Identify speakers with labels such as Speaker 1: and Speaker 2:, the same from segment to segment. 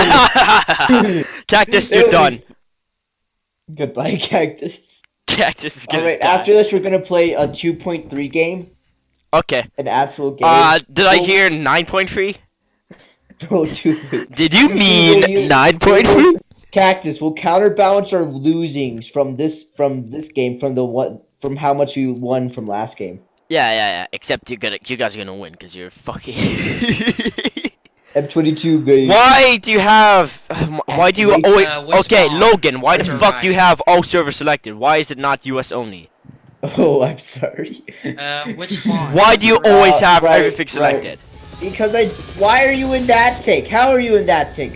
Speaker 1: Cactus, you're done.
Speaker 2: Goodbye, cactus.
Speaker 1: Cactus is gonna
Speaker 2: Alright, after this, we're gonna play a 2.3 game.
Speaker 1: Okay.
Speaker 2: An actual game.
Speaker 1: Uh, did I hear 9.3?
Speaker 2: No, two-
Speaker 1: Did you mean
Speaker 2: you-
Speaker 1: 9.3?
Speaker 2: Cactus will counterbalance our losings from this from this game from the one from how much we won from last game.
Speaker 1: Yeah, yeah, yeah. Except you're gonna, you guys are gonna win because you're fucking.
Speaker 2: M22 game.
Speaker 1: why do you have? Why do you
Speaker 2: Activate,
Speaker 1: always?
Speaker 3: uh,
Speaker 1: okay,
Speaker 3: spawn?
Speaker 1: Logan. Why the
Speaker 3: Left or
Speaker 1: fuck do you have all servers selected? Why is it not US only?
Speaker 2: Oh, I'm sorry.
Speaker 3: Uh, which spawn?
Speaker 1: Why do you always
Speaker 2: Uh,
Speaker 1: have
Speaker 2: right,
Speaker 1: everything
Speaker 2: right.
Speaker 1: selected?
Speaker 2: Because I. Why are you in that take? How are you in that take?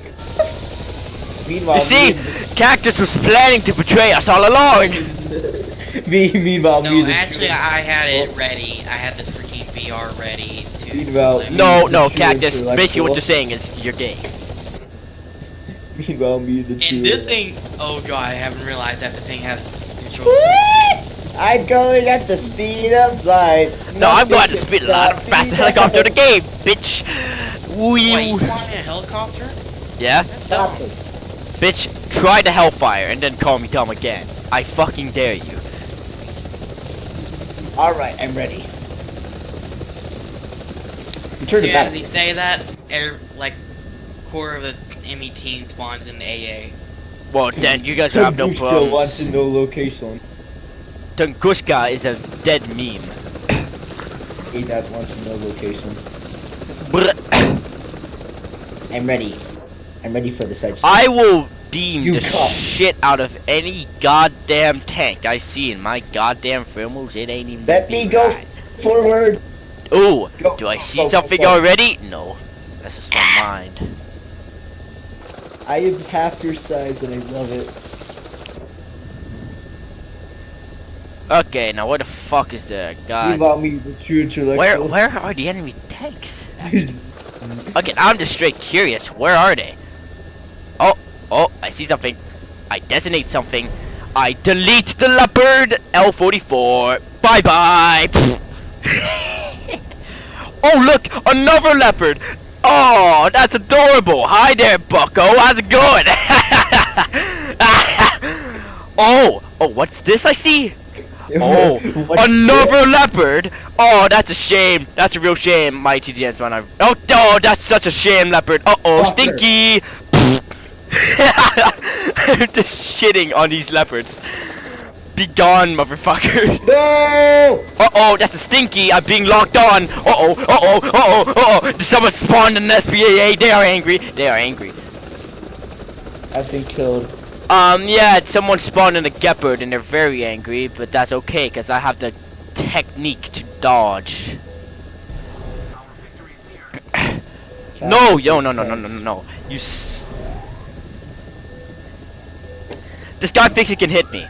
Speaker 2: Meanwhile,
Speaker 1: You see,
Speaker 2: me
Speaker 1: Cactus was planning to betray us all along.
Speaker 2: and- me, meanwhile, me
Speaker 3: No,
Speaker 2: and the
Speaker 3: actually, I had it ready. I had this freaking VR ready to.
Speaker 2: Meanwhile.
Speaker 1: No, no,
Speaker 2: True
Speaker 1: Cactus. Basically, what you're saying is you're gay.
Speaker 2: Meanwhile, me and the true-
Speaker 3: And this thing, oh god, I haven't realized that the thing has control.
Speaker 2: I'm going at the speed of light.
Speaker 1: No, I'm going to
Speaker 2: Nothing
Speaker 1: speed
Speaker 2: can
Speaker 1: a lot
Speaker 2: stop
Speaker 1: of fast
Speaker 2: me
Speaker 1: helicopter
Speaker 2: now.
Speaker 1: the game, bitch.
Speaker 3: Wait, you
Speaker 1: Wee.
Speaker 3: flying a helicopter?
Speaker 1: Yeah,
Speaker 3: That's
Speaker 2: Stop
Speaker 3: dumb.
Speaker 2: it.
Speaker 1: bitch. Try the Hellfire and then call me dumb again. I fucking dare you.
Speaker 2: Alright, I'm ready. You turn
Speaker 3: See, as
Speaker 2: back.
Speaker 3: he say that, air, like, core of the ME-teen spawns in AA.
Speaker 1: Well, then you guys have no
Speaker 2: Still wants to
Speaker 1: problems.
Speaker 2: know location.
Speaker 1: Tunguska is a dead meme.
Speaker 2: Hey, Dad wants to know location.
Speaker 1: Brr.
Speaker 2: I'm ready. I'm ready for the I just-
Speaker 1: I will beam
Speaker 2: You
Speaker 1: the
Speaker 2: cunt.
Speaker 1: shit out of any goddamn tank I see in my goddamn thermals. It ain't even
Speaker 2: Let
Speaker 1: gonna
Speaker 2: me go
Speaker 1: right.
Speaker 2: forward.
Speaker 1: Ooh,
Speaker 2: Go,
Speaker 1: do I see
Speaker 2: go,
Speaker 1: something
Speaker 2: go.
Speaker 1: already? No. That's just my ah. mind.
Speaker 2: I am half your size and I love it.
Speaker 1: Okay, now where the fuck is the
Speaker 2: You
Speaker 1: god?
Speaker 2: about me, the true intellectual.
Speaker 1: Where where are the enemy tanks? Okay, now I'm just straight curious. Where are they? Oh, oh, I see something. I designate something. I delete the leopard L44. Bye bye. Oh look, another leopard. Oh, that's adorable. Hi there, Bucko. How's it going? oh, oh, what's this I see? Oh, another leopard! Oh, that's a shame. That's a real shame. My TGS one. I oh, oh, that's such a shame, leopard. Uh oh,
Speaker 2: Fucker.
Speaker 1: stinky. I'm just shitting on these leopards. Be gone, motherfucker.
Speaker 2: No!
Speaker 1: Uh oh, that's a stinky. I'm being locked on. Uh oh, uh oh, uh oh, uh oh. Someone spawned an SPAA. They are angry. They are angry.
Speaker 2: I've been killed.
Speaker 1: Um, yeah, someone spawned in a Gepard and they're very angry, but that's okay, because I have the technique to dodge. No, yo, no, no, no, no, no, no. You s- This guy thinks he can hit me.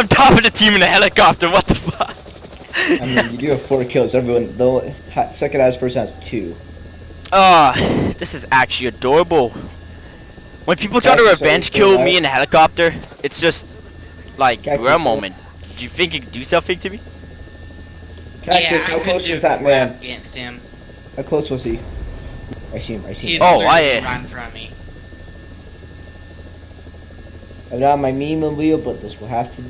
Speaker 1: I'm top of the team in a helicopter, what the fuck?
Speaker 2: I mean, you do have four kills. Everyone, the second highest person has two.
Speaker 1: Ah, this is actually adorable. When people try to revenge kill me in a helicopter, it's just like
Speaker 2: Cactus,
Speaker 1: bruh
Speaker 2: are-
Speaker 1: moment. Do you think you can do something to me?
Speaker 2: Cactus,
Speaker 3: yeah,
Speaker 2: how
Speaker 3: I could
Speaker 2: close
Speaker 3: do
Speaker 2: was that man?
Speaker 3: against him.
Speaker 2: How close was he? I see him, I see
Speaker 3: He's
Speaker 2: him.
Speaker 1: Oh, I-
Speaker 3: right in front of me.
Speaker 2: I'm not my meme and Leo, but this will have to.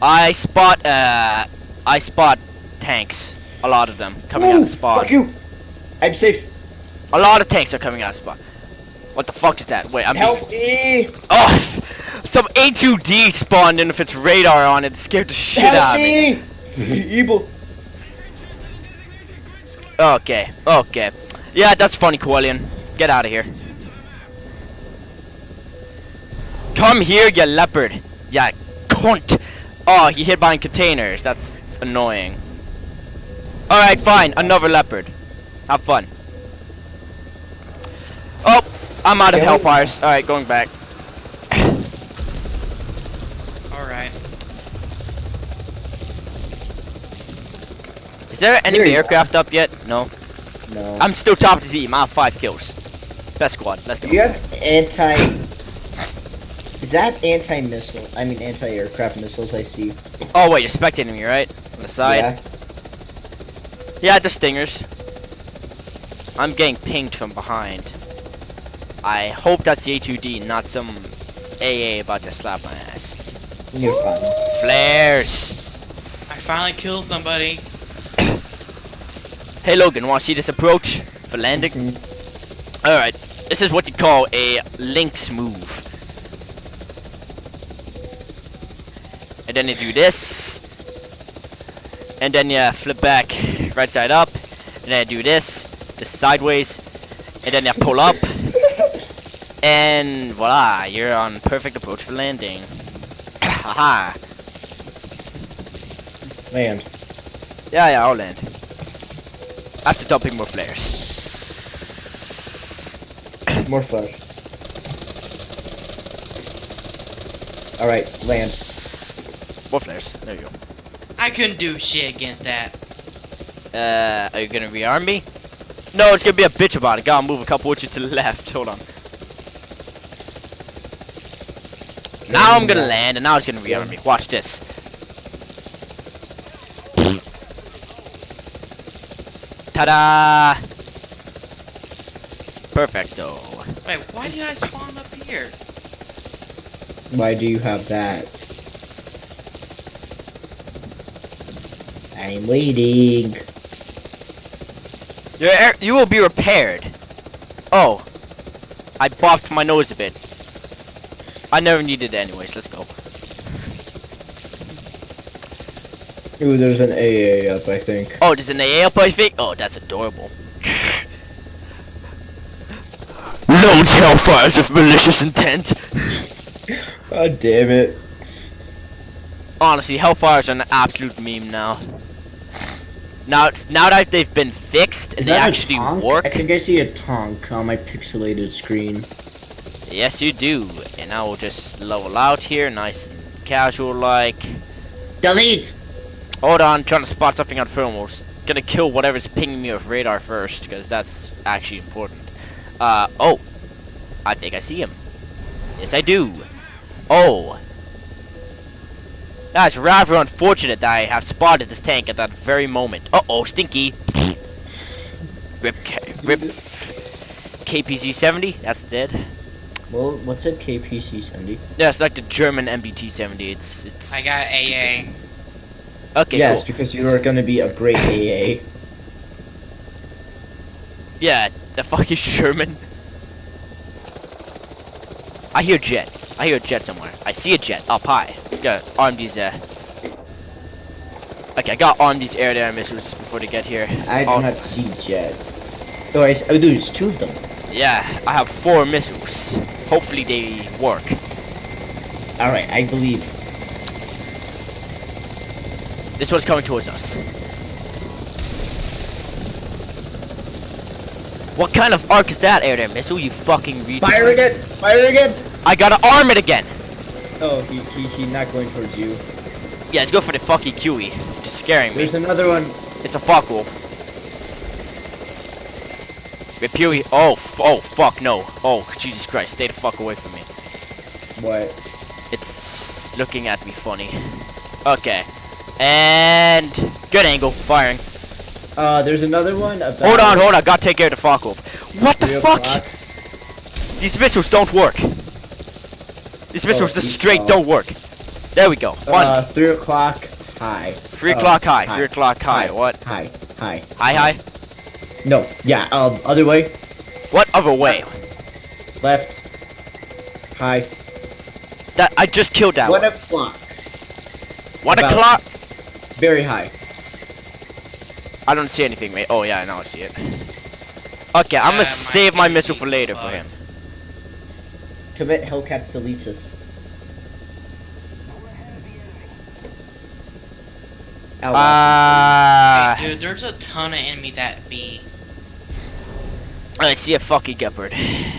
Speaker 1: I spot uh, I spot tanks. A lot of them coming out
Speaker 2: Ooh,
Speaker 1: of spawn.
Speaker 2: Fuck you! I'm safe.
Speaker 1: A lot of tanks are coming out of spawn. What the fuck is that? Wait, I'm being
Speaker 2: Help me!
Speaker 1: Oh, some A2D spawned in with its radar on it. It scared the shit
Speaker 2: Help
Speaker 1: out of me.
Speaker 2: me! Evil.
Speaker 1: Okay, okay. Yeah, that's funny, Quillian. Get out of here. Come here, you leopard. Ya cunt. Oh, you hid behind containers. That's annoying. Alright, fine. Another leopard. Have fun. Oh, I'm out of
Speaker 2: Can
Speaker 1: hellfires. Alright, going back.
Speaker 3: Alright.
Speaker 1: Is there any
Speaker 2: Here you
Speaker 1: aircraft up yet? No.
Speaker 2: No.
Speaker 1: I'm still top of the team. I have five kills. Best squad. Let's go.
Speaker 2: You have anti? Is that anti-missile? I mean anti-aircraft missiles I see.
Speaker 1: Oh wait, you're spectating me, right? On the side.
Speaker 2: Yeah.
Speaker 1: Yeah, the stingers. I'm getting pinged from behind. I hope that's the A2D, not some AA about to slap my ass.
Speaker 2: You're fine.
Speaker 1: Flares!
Speaker 3: I finally killed somebody.
Speaker 1: Hey Logan, wanna see this approach for landing?
Speaker 2: Mhm.
Speaker 1: Alright, this is what you call a Lynx move. And then you do this. And then you flip back right side up. And then you do this, this sideways. And then you pull up. And voila, you're on perfect approach for landing. Haha.
Speaker 2: Land.
Speaker 1: Yeah, yeah, I'll land. After dumping more flares.
Speaker 2: More flares. Alright, land.
Speaker 1: More flares. There you go.
Speaker 3: I couldn't do shit against that.
Speaker 1: Uh, are you gonna rearm me? No, it's gonna be a bitch about it. Gotta move a couple inches to the left. Hold on. Now I'm gonna land, and now it's gonna rearm me. Watch this. Ta-da! Perfecto.
Speaker 3: Wait, why did I spawn up here?
Speaker 2: Why do you have that? I'm waiting.
Speaker 1: Your air, you will be repaired. Oh, I bopped my nose a bit. I never needed it anyways. Let's go.
Speaker 2: Ooh, there's an AA up, I think.
Speaker 1: Oh, there's an AA up, I think. Oh, that's adorable. Loads hellfires of malicious intent.
Speaker 2: God damn it.
Speaker 1: Honestly, hellfires are an absolute meme now. Now, now that they've been fixed and
Speaker 2: Is
Speaker 1: they actually work,
Speaker 2: I think I see a tonk on my pixelated screen.
Speaker 1: yes, you do. And I will just level out here, nice and casual like.
Speaker 2: Delete!
Speaker 1: Hold on, trying to spot something on thermals. Gonna kill whatever's pinging me with radar first, because that's actually important. Uh, oh. I think I see him. Yes, I do. Oh. That's rather unfortunate that I have spotted this tank at that very moment. Uh-oh, Stinky. Rip, K rip KPZ-70, that's dead.
Speaker 2: Well, what's a KPC 70?
Speaker 1: Yeah, it's like the German MBT-70. It's, it's...
Speaker 3: I got AA.
Speaker 1: Okay,
Speaker 2: yes,
Speaker 1: cool.
Speaker 2: because you are gonna be a great AA.
Speaker 1: Yeah, the fucking Sherman. I hear jet. I hear a jet somewhere. I see a jet up high. Gotta arm these, uh... Okay, I got arm these air-to-air missiles before they get here.
Speaker 2: I do
Speaker 1: Oh,
Speaker 2: not see jet. Oh, I, oh, dude, it's two of them.
Speaker 1: Yeah, I have four missiles. Hopefully they work.
Speaker 2: Alright, I believe.
Speaker 1: This one's coming towards us. What kind of arc is that air-to-air missile, you fucking retard?
Speaker 2: Fire again! Fire again!
Speaker 1: I gotta arm it again!
Speaker 2: Oh, he, he, he's not going towards you.
Speaker 1: Yeah, let's go for the fucking QE. Just scaring me.
Speaker 2: There's another one.
Speaker 1: It's a Focke-Wulf. Repuy. Oh, f- oh, fuck no. Oh, Jesus Christ, stay the fuck away from me.
Speaker 2: What?
Speaker 1: It's looking at me funny. Okay. And good angle, firing.
Speaker 2: Uh, there's another one.
Speaker 1: Hold on, hold on, gotta take care of the Focke-Wulf. What the fuck?
Speaker 2: o'clock.
Speaker 1: These missiles don't work. These missiles just straight
Speaker 2: don't.
Speaker 1: don't work. There we go. One.
Speaker 2: Uh, three o'clock high.
Speaker 1: Three
Speaker 2: uh,
Speaker 1: o'clock high.
Speaker 2: high.
Speaker 1: Three o'clock high.
Speaker 2: High.
Speaker 1: What?
Speaker 2: High, high.
Speaker 1: High high?
Speaker 2: No, yeah, um, other way.
Speaker 1: What other way?
Speaker 2: Left. High.
Speaker 1: That I just killed that
Speaker 2: One
Speaker 1: one.
Speaker 2: o'clock.
Speaker 1: One o'clock.
Speaker 2: Very high.
Speaker 1: I don't see anything, mate. Oh yeah, now I see it. Okay, I'm
Speaker 3: Uh,
Speaker 1: gonna save my missile for later for him.
Speaker 2: Commit Hellcats deletus. Ow,
Speaker 1: Ah,
Speaker 3: Wait, dude, there's a ton of enemies at B.
Speaker 1: I see a fucking leopard.
Speaker 3: Hey,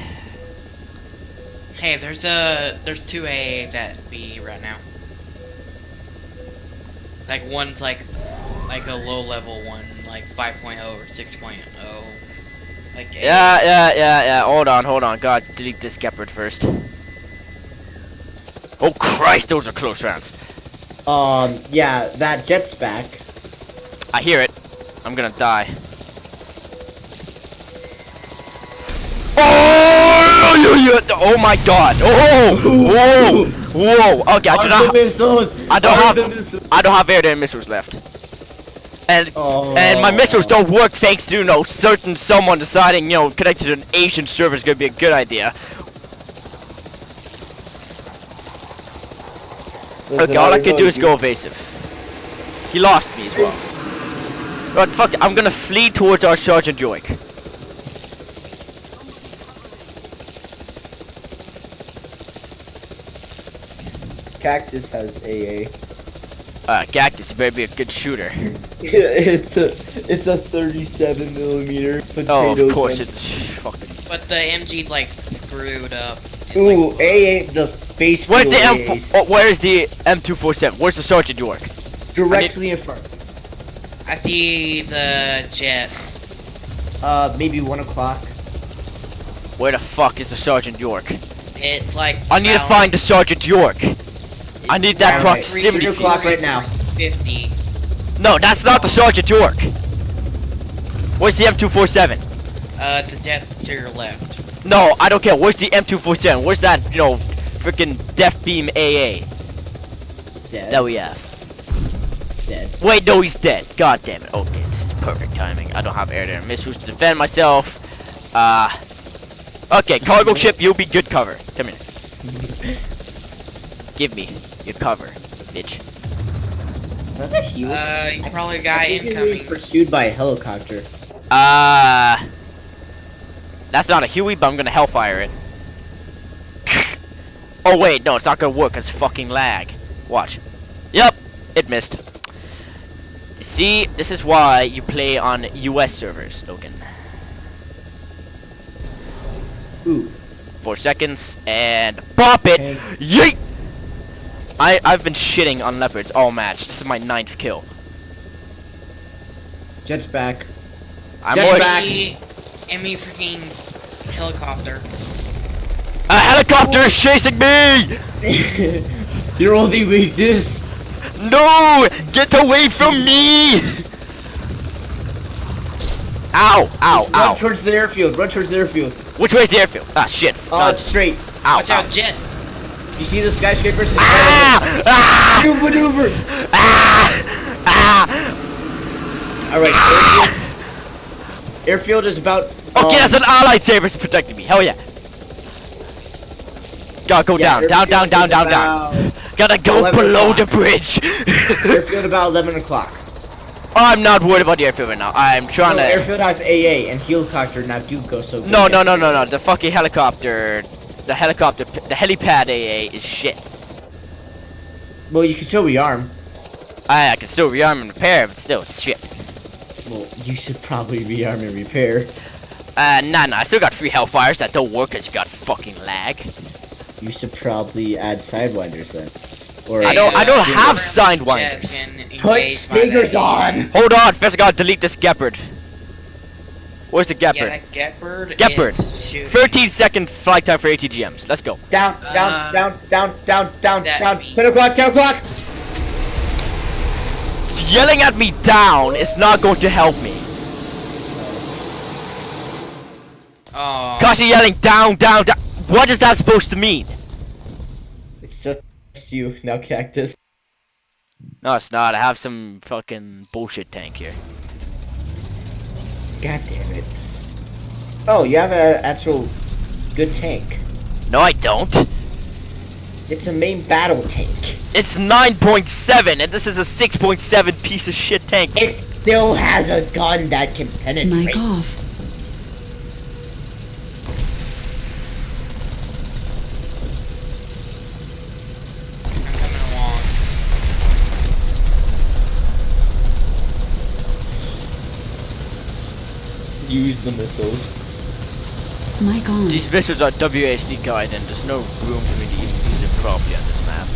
Speaker 3: there's a there's two AAs at B right now. Like one's like like a low level one, like 5.0 or 6.0. Like
Speaker 1: Yeah, yeah, yeah, yeah. Hold on, hold on. God, delete this leopard first. Oh Christ, those are close rounds.
Speaker 2: Um, yeah, that jet's back.
Speaker 1: I hear it. I'm gonna die. Oh, yeah, yeah. oh my god. Oh, whoa, whoa. Okay, I do not.
Speaker 2: the!
Speaker 1: I don't have- I don't have air to missiles left. And and my missiles
Speaker 2: Oh.
Speaker 1: don't work thanks to you know certain someone deciding you know connected to an Asian server is gonna be a good idea.
Speaker 2: Listen,
Speaker 1: Okay, all I can do is go evasive. He lost me as well. But fuck it, I'm gonna flee towards our Sergeant York.
Speaker 2: Cactus has AA.
Speaker 1: Uh, Cactus, you better be a good shooter.
Speaker 2: It's a it's a 37 millimeter potato.
Speaker 1: Oh, of course,
Speaker 2: gun.
Speaker 1: it's fucking.
Speaker 3: But the MG's like screwed up. It's
Speaker 2: Ooh,
Speaker 3: like,
Speaker 2: AA the face.
Speaker 1: Where's the M?
Speaker 2: AA,
Speaker 1: Oh, where's the M247? Where's the Sergeant York?
Speaker 2: directly in front.
Speaker 3: I see the jet.
Speaker 2: Uh, maybe one o'clock.
Speaker 1: Where the fuck is the Sergeant York?
Speaker 3: It's like.
Speaker 1: I need to find the Sergeant York. I need that
Speaker 2: Alright,
Speaker 1: proximity
Speaker 2: three o'clock right now.
Speaker 3: 50.
Speaker 1: No, that's not the Sergeant York. Where's the M247?
Speaker 3: Uh, the jet's to your left.
Speaker 1: No, I don't care. Where's the M247? Where's that, you know, freaking Death Beam AA
Speaker 2: Dead.
Speaker 1: that we have?
Speaker 2: dead.
Speaker 1: Wait, no, he's dead. God damn it. Okay, this is perfect timing. I don't have air to missiles to defend myself. Uh, okay, cargo ship, you'll be good cover. Come here. Give me your cover, bitch.
Speaker 2: That's a huge.
Speaker 3: Uh, you probably got
Speaker 2: think you're being
Speaker 3: incoming.
Speaker 2: pursued by a helicopter.
Speaker 1: Uh, that's not a Huey, but I'm gonna Hellfire it. oh wait, no, it's not gonna work. It's fucking lag. Watch. Yep, it missed. See, this is why you play on U.S. servers, Logan.
Speaker 2: Ooh.
Speaker 1: Four seconds and pop it.
Speaker 2: Tank.
Speaker 1: Yeet! I I've been shitting on leopards all match. This is my ninth kill.
Speaker 2: Jet's back.
Speaker 1: I'm
Speaker 2: Jet's
Speaker 1: more
Speaker 2: back.
Speaker 3: Enemy, enemy freaking helicopter.
Speaker 1: a helicopter is chasing me.
Speaker 2: Your only weakness.
Speaker 1: No! Get away from me! Ow! Ow! Ow!
Speaker 2: Run towards the airfield. Run towards the airfield.
Speaker 1: Which way's the airfield? Ah, shit!
Speaker 2: Uh,
Speaker 1: Uh,
Speaker 2: straight.
Speaker 1: ow!
Speaker 3: Watch
Speaker 1: ow.
Speaker 3: out, jet.
Speaker 2: You see the skyscrapers?
Speaker 1: Ah! Ah!
Speaker 2: You maneuver.
Speaker 1: Ah! Ah!
Speaker 2: All right. Airfield. Airfield is about.
Speaker 1: Okay,
Speaker 2: um,
Speaker 1: that's an allied sabers protecting me. Hell yeah! Gotta go
Speaker 2: yeah,
Speaker 1: down, down, down, down, down, down. Gotta go below the bridge.
Speaker 2: Airfield about 11 o'clock.
Speaker 1: I'm not worried about the airfield right now. I'm trying
Speaker 2: No,
Speaker 1: to.
Speaker 2: airfield has AA and helicopter now do go so.
Speaker 1: No, no, no, no, no. The fucking helicopter, the helicopter, the helipad AA is shit.
Speaker 2: Well, you can still rearm.
Speaker 1: I, I can still rearm and repair, but still, it's shit.
Speaker 2: Well, you should probably rearm and repair.
Speaker 1: Uh, nah, nah. I still got three hellfires that don't work because you got fucking lag.
Speaker 2: You should probably add sidewinders then. Or
Speaker 1: I don't- I don't have
Speaker 3: Jet
Speaker 1: signed
Speaker 3: can
Speaker 1: winders.
Speaker 3: engage
Speaker 2: Put
Speaker 3: by
Speaker 2: on.
Speaker 1: Hold on, first I gotta delete this Gepard. Where's the
Speaker 3: Yeah,
Speaker 1: Gepard?
Speaker 3: that Gepard.
Speaker 1: Gepard.
Speaker 3: is shooting.
Speaker 1: 13 second flight time for ATGMs. Let's go.
Speaker 2: Down, down,
Speaker 3: Uh,
Speaker 2: down, down, down, down, down.
Speaker 3: means-
Speaker 2: 10 o'clock, 10 o'clock.
Speaker 1: Yelling at me down is not going to help me.
Speaker 3: Oh.
Speaker 1: Cause you're yelling down, down, down. What is that supposed to mean?
Speaker 2: It's just you now, cactus.
Speaker 1: No, it's not. I have some fucking bullshit tank here.
Speaker 2: God damn it. Oh, you have an actual good tank.
Speaker 1: No, I don't.
Speaker 2: It's a main battle tank.
Speaker 1: It's 9.7, and this is a 6.7 piece of shit tank.
Speaker 2: It still has a gun that can penetrate.
Speaker 4: Mic off.
Speaker 3: I'm coming along.
Speaker 2: Use the missiles.
Speaker 4: Mic on.
Speaker 1: These missiles are WASD guide, and there's no room for me to even use it properly on this map.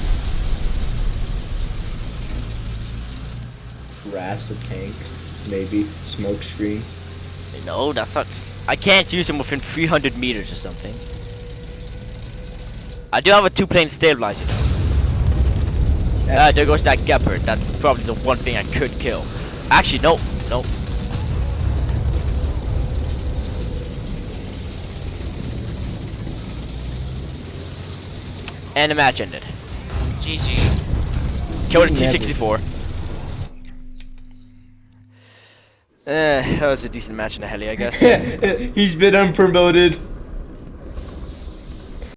Speaker 2: Harass the tank. Maybe. Smoke screen.
Speaker 1: No, that's not. I can't use them within 300 meters or something. I do have a two-plane stabilizer. though. Ah, there goes that Gepard. That's probably the one thing I could kill. Actually, no, no. And the match ended.
Speaker 3: GG.
Speaker 1: Killed a
Speaker 2: Never.
Speaker 1: T64. Eh, that was a decent match in the heli, I guess.
Speaker 2: He's been unpromoted.